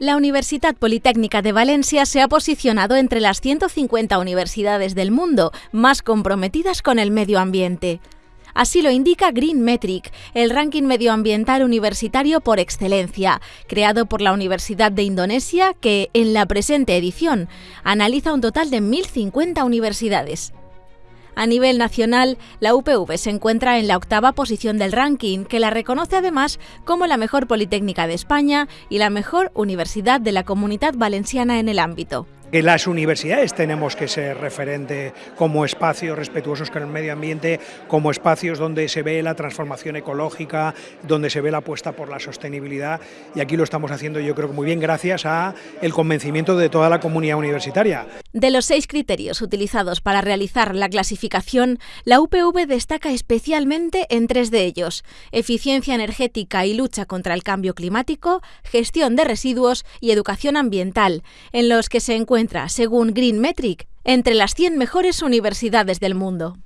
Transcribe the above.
La Universidad Politécnica de Valencia se ha posicionado entre las 150 universidades del mundo más comprometidas con el medio ambiente. Así lo indica Green Metric, el ranking medioambiental universitario por excelencia, creado por la Universidad de Indonesia que, en la presente edición, analiza un total de 1.050 universidades. A nivel nacional, la UPV se encuentra en la octava posición del ranking, que la reconoce además como la mejor Politécnica de España y la mejor universidad de la comunidad valenciana en el ámbito que las universidades tenemos que ser referente como espacios respetuosos con el medio ambiente, como espacios donde se ve la transformación ecológica, donde se ve la apuesta por la sostenibilidad y aquí lo estamos haciendo yo creo que muy bien gracias a el convencimiento de toda la comunidad universitaria. De los seis criterios utilizados para realizar la clasificación, la UPV destaca especialmente en tres de ellos, eficiencia energética y lucha contra el cambio climático, gestión de residuos y educación ambiental, en los que se encuentra según Green Metric, entre las 100 mejores universidades del mundo.